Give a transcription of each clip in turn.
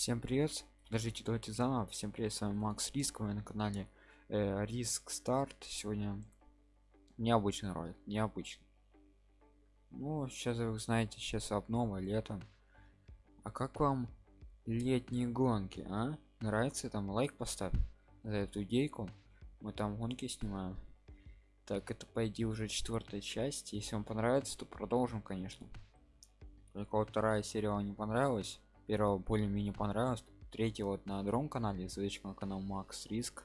Всем привет! Подождите, давайте заново. Всем привет, с вами Макс Риск, вы на канале э, Риск Старт. Сегодня необычный ролик, необычный. Ну, сейчас вы знаете, сейчас обнова, лето. А как вам летние гонки, а? Нравится? Там лайк поставь за эту идейку. Мы там гонки снимаем. Так, это по идее уже четвертая часть. Если вам понравится, то продолжим, конечно. Только вот вторая серия вам не понравилась первого более-менее понравилось. Третий вот на другом канале ссылочка на канал макс риск.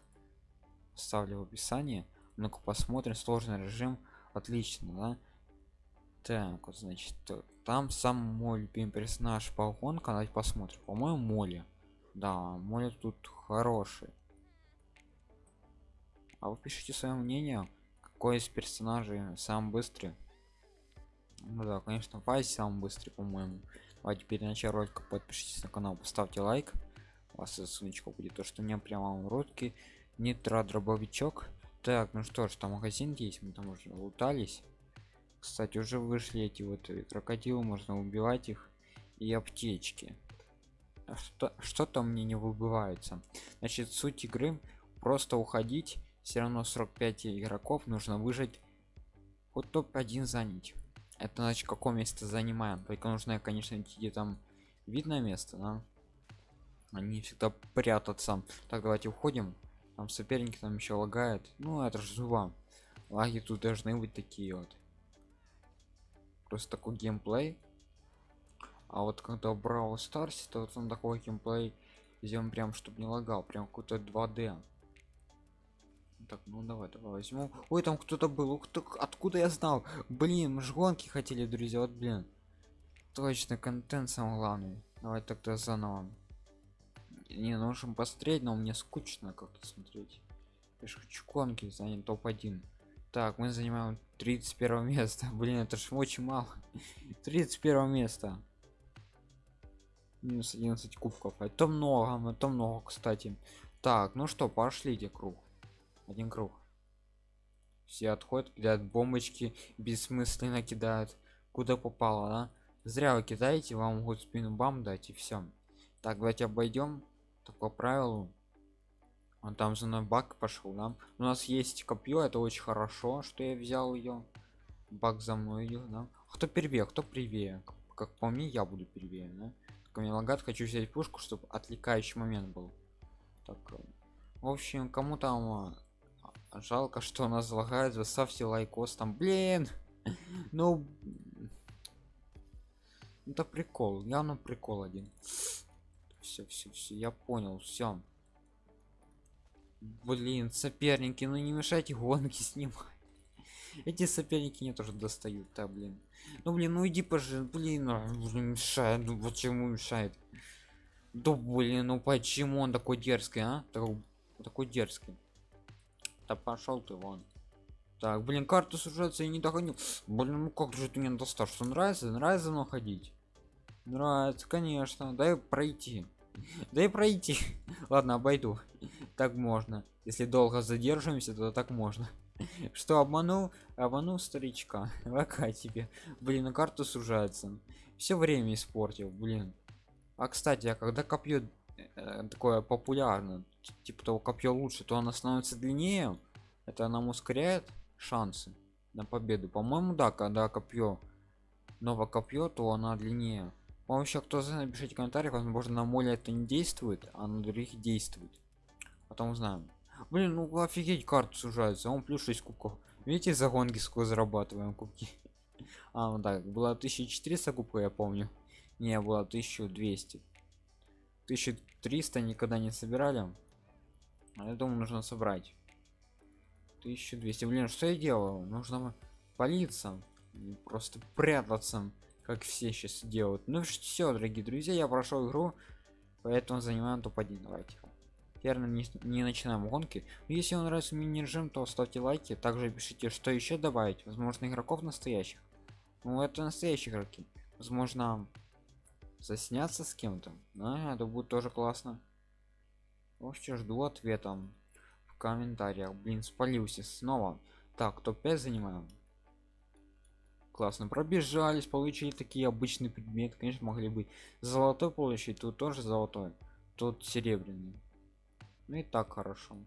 Ставлю в описании. Ну-ка посмотрим. Сложный режим. Отлично да? Так вот значит там сам мой любимый персонаж по гонкам давайте посмотрим. По-моему моли да моли тут хороший. А вы пишите свое мнение какой из персонажей самый быстрый. Ну да конечно Вайс самый быстрый по-моему а теперь начало ролика подпишитесь на канал поставьте лайк. У вас ссылочка будет то что меня прямо в ротке нитро дробовичок. Так ну что ж там магазин есть мы там уже лутались. Кстати уже вышли эти вот крокодилы можно убивать их. И аптечки. А что что там мне не выбывается. Значит суть игры просто уходить. Все равно 45 игроков нужно выжить вот топ-1 занять это значит какое место занимаем. Только нужно конечно идти там видное место да? они всегда прятаться. Так давайте уходим. Там соперники там еще лагает ну это же зуба. Лаги тут должны быть такие вот. Просто такой геймплей. А вот когда брал старс то вот он такой геймплей сделан прям чтобы не лагал прям какой-то 2d так ну давай давай возьму. Ой там кто-то был ух ты откуда я знал? Блин мы ж гонки хотели друзья вот блин. Точно контент самый главный. Давай тогда заново. Не нужно посмотреть но мне скучно как-то смотреть. Я же хочу гонки занять топ-1 так мы занимаем 31 место. Блин это ж очень мало. 31 место. Минус 11 кубков. Это много это много кстати. Так ну что пошлите круг один круг. Все отходят кидают бомбочки бессмысленно кидают куда попало да? зря вы кидаете вам могут спину бам дать и все так давайте обойдем так по правилу. Он там за мной бак пошел да? у нас есть копье это очень хорошо что я взял ее бак за мной идет да? кто первее кто привее как, как по мне я буду первее да? Только мне лагат хочу взять пушку чтобы отвлекающий момент был. Так э, в общем кому там жалко что нас залагает заставьте лайкос там блин. Ну это прикол явно прикол один. Все все все я понял все блин соперники ну не мешайте гонки снимать. Эти соперники мне тоже достают да блин. Ну блин ну иди пожи ну, блин мешает ну почему мешает? Да блин ну почему он такой дерзкий а? Такой, такой дерзкий да пошел ты вон. Так блин карту сужаться и не догонил блин ну как же ты мне достал что нравится? Нравится но ходить? Нравится конечно. Дай пройти. Дай пройти. Ладно обойду. Так можно. Если долго задерживаемся то так можно. Что обманул? Обманул старичка. Пока тебе. Блин на карту сужается все время испортил блин. А кстати а когда копье э, такое популярно типа того копье лучше то она становится длиннее это нам ускоряет шансы на победу. По-моему да когда копье новое копье то она длиннее. По еще кто знает напишите в комментариях возможно на моле это не действует а на других действует. Потом узнаем блин ну офигеть карту сужается он плюс 6 кубков. Видите за гонки сколько зарабатываем кубки? А ну так было 1400 кубков я помню. Не было 1200 1300 никогда не собирали а я думаю нужно собрать. 1200 блин что я делаю? Нужно палиться просто прятаться как все сейчас делают. Ну все дорогие друзья я прошел игру поэтому занимаем топ-1 давайте. Теперь не, не начинаем гонки. Если вам нравится мини режим то ставьте лайки. Также пишите что еще добавить. Возможно игроков настоящих. Ну это настоящие игроки. Возможно засняться с кем-то. А, это будет тоже классно вообще жду ответа в комментариях. Блин спалился снова. Так топ-5 занимаем классно пробежались получили такие обычные предметы. Конечно могли бы золотой получить тут тоже золотой тут серебряный. Ну и так хорошо.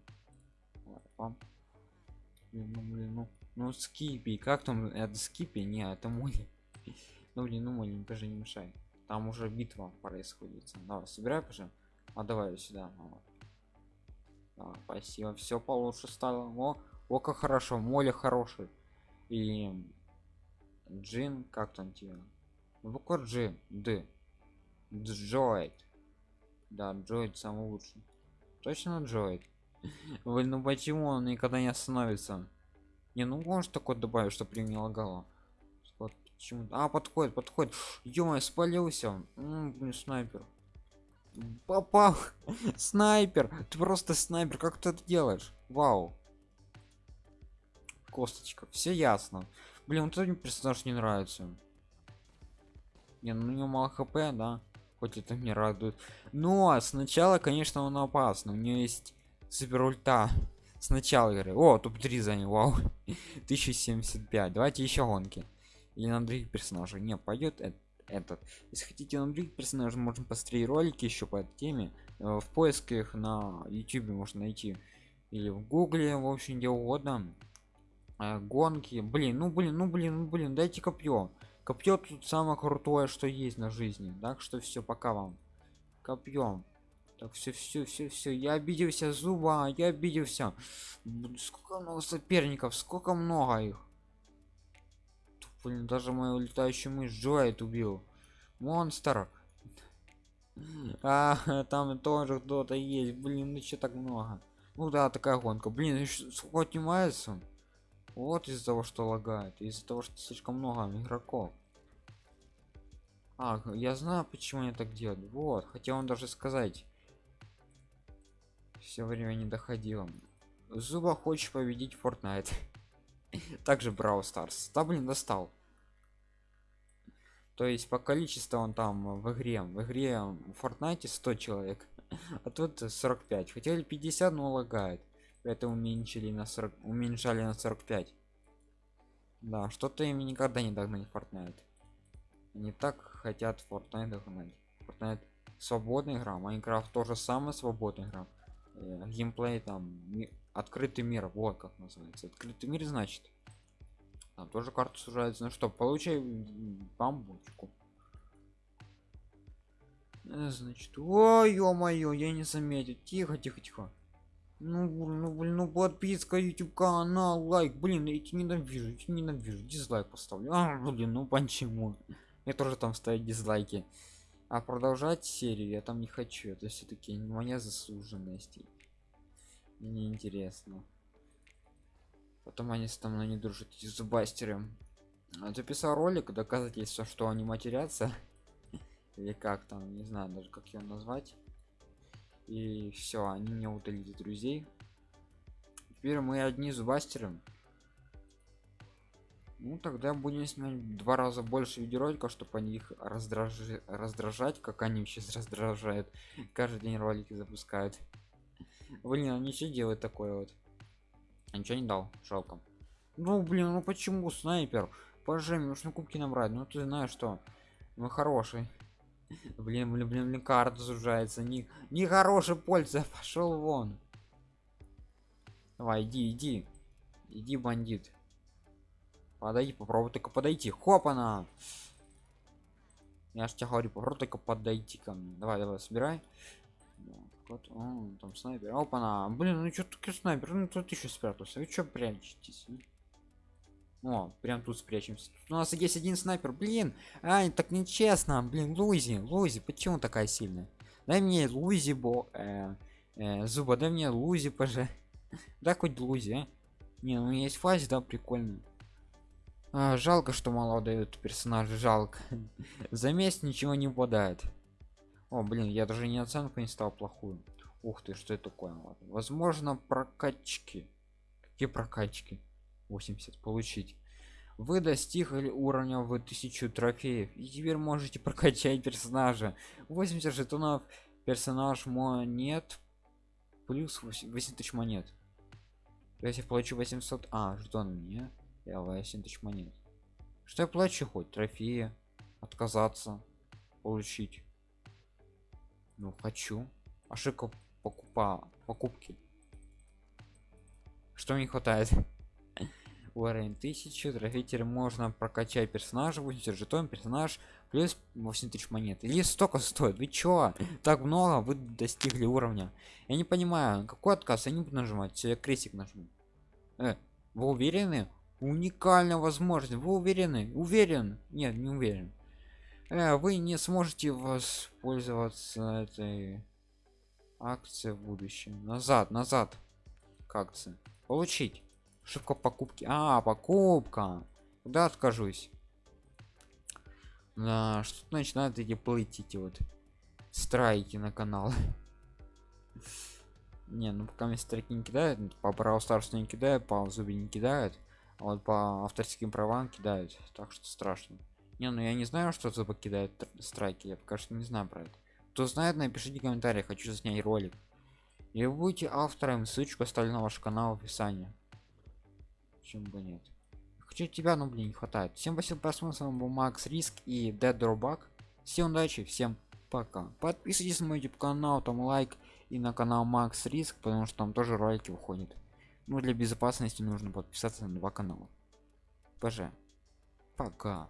Блин, ну, блин, ну, ну скипи. Как там это скипи? Не это мой ну блин ну мой даже не мешай там уже битва происходит. Давай собирай уже. А давай сюда. Да, спасибо все получше стало. О о как хорошо моля хороший и джин как там тебе? Буква g д. Джоид. Да джоид самый лучший. Точно джоид? Вы ну почему он никогда не остановится? Не ну может такой добавить что при не лагало? Вот почему а подходит подходит. Ё спалился. М снайпер попал снайпер. Ты просто снайпер. Как ты это делаешь? Вау. Косточка. Все ясно. Блин вот этот персонаж не нравится. Не ну у него мало хп да. Хоть это мне радует. Но сначала конечно он опасный. У нее есть супер ульта. Сначала говорю о топ-3 занял вау. 1075 давайте еще гонки. Или на других персонажей. Не пойдет это этот. Если хотите на других персонажей можем посмотреть ролики еще по этой теме. Э, в поисках на youtube можно найти или в гугле в общем где угодно. Э, гонки. Блин ну блин ну блин ну блин дайте копье. Копье тут самое крутое что есть на жизни. Так что все пока вам. Копьем так все все все все я обиделся зуба я обиделся. Сколько много соперников сколько много их блин даже мою летающую мышь джоэт убил. Монстр. А там тоже кто-то есть. Блин ну так много? Ну да такая гонка. Блин сколько отнимается вот из-за того что лагает. Из-за того что слишком много игроков. А я знаю почему они так делают. Вот хотел он даже сказать. Все время не доходило. Зуба хочешь победить Fortnite? Также Brawl Stars. Да блин достал то есть по количеству он там в игре в игре в Fortnite 100 человек а тут 45 хотели 50 но лагает. Поэтому уменьшили на 40 уменьшали на 45 да что-то им никогда не догнать Fortnite. Они так хотят Fortnite догнать. Fortnite свободная игра Майнкрафт тоже самая свободная игра э, геймплей там открытый мир вот как называется. Открытый мир значит там тоже карта сужается. Ну что получай бамбочку э, значит ой ё-моё я не заметил. Тихо тихо тихо. Ну ну блин ну подписка youtube канал лайк. Блин эти ненавижу эти ненавижу. Дизлайк поставлю. А, блин ну почему? Я тоже там ставить дизлайки. А продолжать серию я там не хочу. Это все-таки моя заслуженность. Мне интересно потом они со мной не дружат эти зубастеры. Записал ролик доказательство что они матерятся. Или как там не знаю даже как его назвать. И все они меня удалили друзей. Теперь мы одни зубастеры. Ну тогда будем снимать два раза больше видеороликов чтобы они их раздраж... раздражать как они сейчас раздражают. Каждый день ролики запускают. Блин они все делают такое вот а ничего не дал жалко. Ну блин ну почему снайпер? Пожи нужно кубки набрать. Ну ты знаешь что мы хороший блин блин блин, блин карта сужается. Не не хороший польза пошел вон. Давай иди иди. Иди бандит. Подойди попробуй только подойти. Хопана! Я ж тебя говорю попробуй только подойти ко мне. Давай давай собирай вот он там снайпер. Опа блин ну что таки снайпер? Ну тут еще спрятался. Вы что прячетесь о прям тут спрячемся. У нас есть один снайпер. Блин а так нечестно. Блин лузи лузи почему такая сильная? Дай мне лузи бо э, э, зуба дай мне лузи поже да хоть лузи а? не ну есть фазе да прикольно. А, жалко что мало дают персонаж жалко. За месяц ничего не попадает о блин я даже не оценку не стал плохую. Ух ты что это такое? Возможно прокачки. Какие прокачки? 80 получить. Вы достигли уровня в 1000 трофеев и теперь можете прокачать персонажа. 80 жетонов. Персонаж монет плюс 8 тысяч монет. Если я получу 800 а жетон мне я 8 тысяч монет. Что я плачу хоть? Трофеи. Отказаться. Получить. Ну, хочу. Ошибка покупа покупки. Что мне хватает? Уровень 1000, трофей можно прокачать персонажа, 80 жетон, персонаж, плюс 8 тысяч монет. Или столько стоит? Вы чё? Так много, вы достигли уровня. Я не понимаю, какой отказ? Я не буду нажимать, я крестик нажму. Э, вы уверены? Уникальная возможность. Вы уверены? Уверен? Нет, не уверен. Э, вы не сможете воспользоваться этой акцией в будущем. Назад, назад. К акции. Получить. Ошибка покупки. А, покупка. Куда откажусь? Да, что начинают эти плыть эти вот страйки на канал. Не, ну пока мне страйки не кидают, по Brawl Stars не кидают, по зубе не кидают, а вот по авторским правам кидают, так что страшно. Не, ну я не знаю, что зубы кидает страйки, я пока что не знаю про это. Кто знает, напишите комментарий, хочу заснять ролик. И вы будете автором, ссылочку оставлю на ваш канал в описании. Чем бы нет? Хочу тебя ну блин не хватает. Всем спасибо просмотр с вами был макс риск и dead drawback всем удачи всем пока. Подписывайтесь на мой youtube канал там лайк и на канал макс риск потому что там тоже ролики выходят. Ну для безопасности нужно подписаться на два канала. Пж пока